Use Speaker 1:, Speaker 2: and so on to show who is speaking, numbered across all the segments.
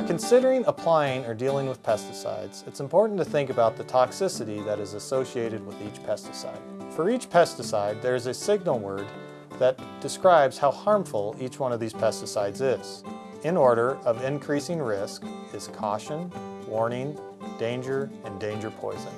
Speaker 1: are considering applying or dealing with pesticides, it's important to think about the toxicity that is associated with each pesticide. For each pesticide, there is a signal word that describes how harmful each one of these pesticides is. In order of increasing risk is caution, warning, danger, and danger poison.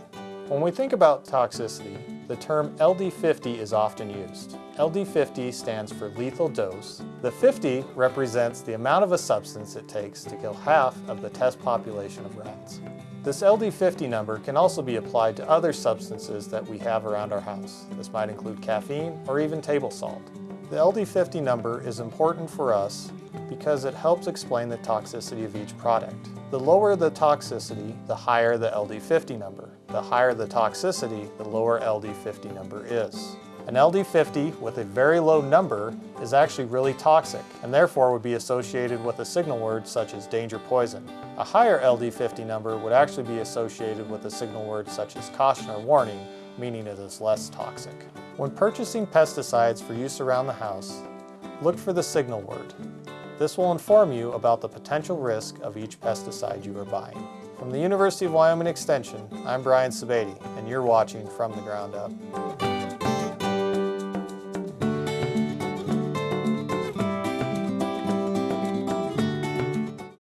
Speaker 1: When we think about toxicity, the term LD50 is often used. LD50 stands for lethal dose. The 50 represents the amount of a substance it takes to kill half of the test population of rats. This LD50 number can also be applied to other substances that we have around our house. This might include caffeine or even table salt. The LD50 number is important for us because it helps explain the toxicity of each product. The lower the toxicity, the higher the LD50 number. The higher the toxicity, the lower LD50 number is. An LD50 with a very low number is actually really toxic and therefore would be associated with a signal word such as danger poison. A higher LD50 number would actually be associated with a signal word such as caution or warning, meaning it is less toxic. When purchasing pesticides for use around the house, look for the signal word. This will inform you about the potential risk of each pesticide you are buying. From the University of Wyoming Extension, I'm Brian Sebade, and you're watching From the Ground Up.